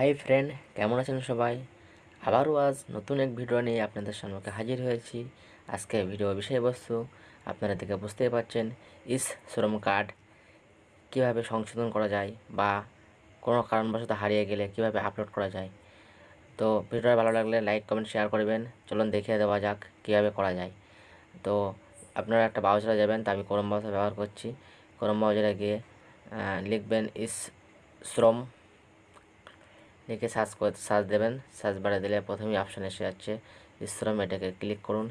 Hi friend কেমন আছেন সবাই? আবারও আজ নতুন এক ভিডিও নিয়ে আপনাদের সামনে হাজির হয়েছি। আজকে ভিডিও বিষয়বস্তু আপনারা থেকে বুঝতেই পারছেন, ইস, শ্রম কার্ড কীভাবে সংশোধন করা যায় বা কোনো কারণবশত হারিয়ে গেলে কীভাবে আপলোড করা যায়। তো ভিডিওটা ভালো লাগলে লাইক কমেন্ট শেয়ার করবেন। চলুন দেখিয়ে দেওয়া যাক কীভাবে করা যায়। তো আপনারা একটা ব্রাউজারে যাবেন, তা আমি ক্রোম ব্রাউজার ব্যবহার করছি। ক্রোম ব্রাউজারে গিয়ে লিখবেন, ইস, শ্রম লিখে সার্চ করে সার্চ দেবেন সার্চ বারে দিলে প্রথমেই অপশান এসে যাচ্ছে শ্রম এটাকে ক্লিক করুন।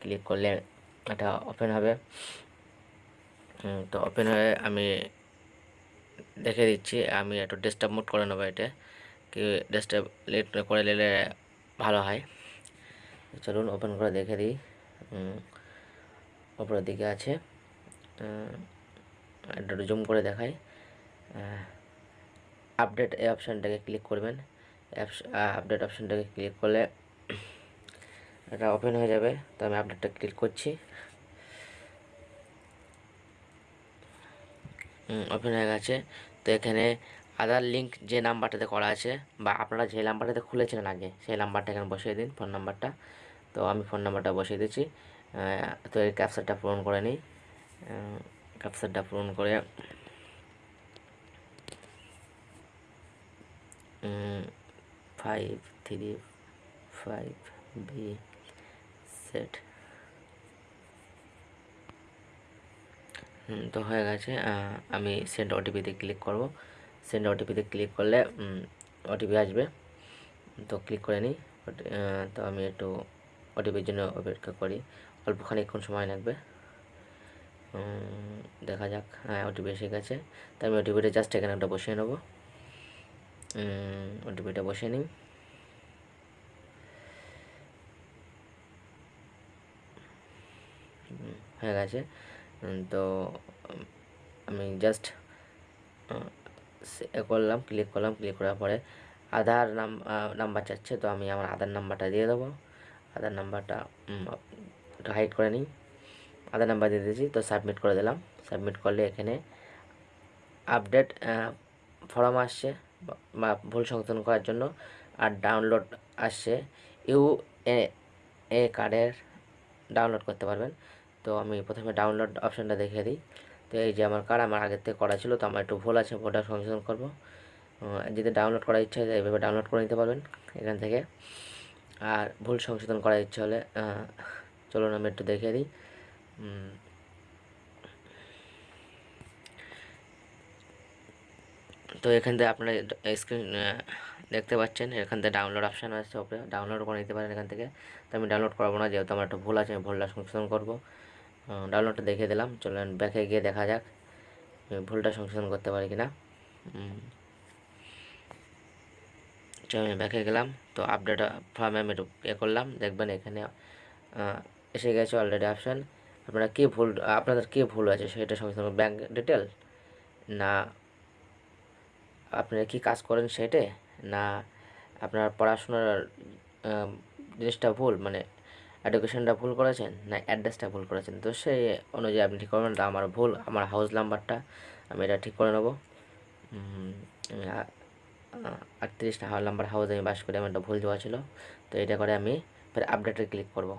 ক্লিক করলে এটা ওপেন হবে। তো ওপেন হয়ে আমি দেখে দিচ্ছি আমি একটু ডেস্কটপ মোড করে নেব এটা কি ডেস্কটপ লেট করে নিলে ভালো হয়। চলুন ওপেন করে দেখে দিই। ওপরের দিকে আছে। একটু জুম করে দেখাই। আহ, আপডেট এই অপশানটাকে ক্লিক করবেন। আপডেট অপশানটাকে ক্লিক করলে এটা ওপেন হয়ে যাবে। তো আমি আপডেটটা ক্লিক করছি। ওপেন হয়ে গেছে। তো এখানে আধার লিঙ্ক যে নাম্বারটাতে করা আছে বা আপনারা যে নাম্বারটাতে খুলেছিলেন আগে, সেই নাম্বারটা এখানে বসিয়ে দিন ফোন নাম্বারটা তো আমি ফোন নাম্বারটা বসিয়ে দিচ্ছি। তো এই ক্যাপচারটা পূরণ করে নিই। ক্যাপচারটা পূরণ করে five three five B set তো হয়ে গেছে আমি সেন্ড ওটিপিতে ক্লিক করব। সেন্ড ওটিপিতে ক্লিক করলে ওটিপি আসবে। তো ক্লিক করে নিই। তো আমি একটু ওটিপির জন্য অপেক্ষা করি। অল্প খানিকক্ষণ সময় লাগবে। দেখা যাক হ্যাঁ ওটিপি এসে গেছে। তো আমি ওটিপিটা জাস্ট এখানে একটা বসিয়ে নেব। ওটিপিটা বসিয়ে নিই হয়ে গেছে তো আমি জাস্ট করলাম ক্লিক করলাম ক্লিক করার পরে আধার নাম নাম্বার চাচ্ছে তো আমি আমার আধার নাম্বারটা দিয়ে দেবো আধার নাম্বারটা একটু হাইড করে নিই আধার নাম্বার দিয়ে দিয়েছি তো সাবমিট করে দিলাম সাবমিট করলে এখানে আপডেট ফর্ম আসছে বা- ভুল সংশোধন করার জন্য আর ডাউনলোড আসছে, ইউ এ কার্ডের ডাউনলোড করতে পারবেন। তো আমি প্রথমে ডাউনলোড অপশানটা দেখিয়ে দিই। তো এই যে আমার কার্ড আমার আগের থেকে করা ছিল, তো আমার একটু ভুল আছে ভোটার সংশোধন করব। যদি ডাউনলোড করার ইচ্ছা হয়, এইভাবে ডাউনলোড করে নিতে পারবেন এখান থেকে। আর ভুল সংশোধন করার ইচ্ছা হলে চলুন আমি একটু দেখিয়ে দিই। তো এখান থেকে আপনারা স্ক্রিন দেখতে পাচ্ছেন, এখান থেকে ডাউনলোড অপশান আছে ওপরে। ডাউনলোড করে নিতে পারেন এখান থেকে। তো আমি ডাউনলোড করব না, যেহেতু আমার একটা ভুল আছে, আমি ভুলটা সংশোধন করব। ডাউনলোডটা দেখিয়ে দিলাম, চলেন ব্যাকে গিয়ে দেখা যাক ভুলটা সংশোধন করতে পারি কিনা। আমি ব্যাকে গেলাম, তো আপডেট ফর্মে আমি একটু এ করলাম, দেখবেন এখানে এসে গেছে অলরেডি অপশান আপনারা কী ভুল, আপনাদের কী ভুল আছে সেটা সংশোধন ব্যাঙ্ক ডিটেল না আপনারা কি কাজ করেন সেটে না, আপনার পড়াশোনার জিনিসটা ভুল মানে এডুকেশনটা ভুল করেছেন? না অ্যাড্রেসটা ভুল করেছেন? তো সেই অনুযায়ী আপনি ঠিক করবেন আমার ভুল, আমার হাউস নাম্বারটা আমি এটা ঠিক করে নেব। হাউস নাম্বার হাউস আমি বাস করে, আমার একটা ভুল দেওয়া ছিল। তো এটা করে আমি ফের আপডেটে ক্লিক করব।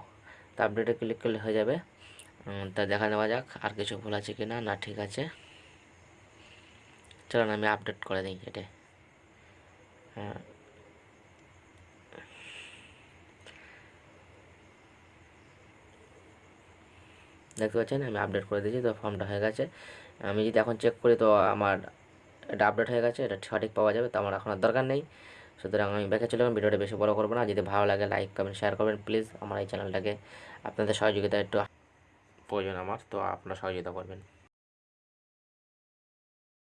তো আপডেটে ক্লিক করলে হয়ে যাবে। তা দেখা নেওয়া যাক, আর কিছু ভুল আছে কি না না, ঠিক আছে। চলুন আমি আপডেট করে দিই এটা। হ্যাঁ। দেখতে পাচ্ছেন, আমি আপডেট করে দিয়েছি, তো ফর্মটা হয়ে গেছে। আমি যদি এখন চেক করি, তো আমার এটা আপডেট হয়ে গেছে, এটা সঠিক পাওয়া যাবে, তো আমার এখন আর দরকার নেই। সুতরাং আমি ব্যাকে চলে যাব, ভিডিওটা বেশি বড় করব না। যদি ভালো লাগে লাইক কমেন্ট শেয়ার করবেন প্লিজ আমার এই চ্যানেলটাকে আপনাদের সহযোগিতা একটু প্রয়োজন আমার, তো আপনারা সহযোগিতা করবেন।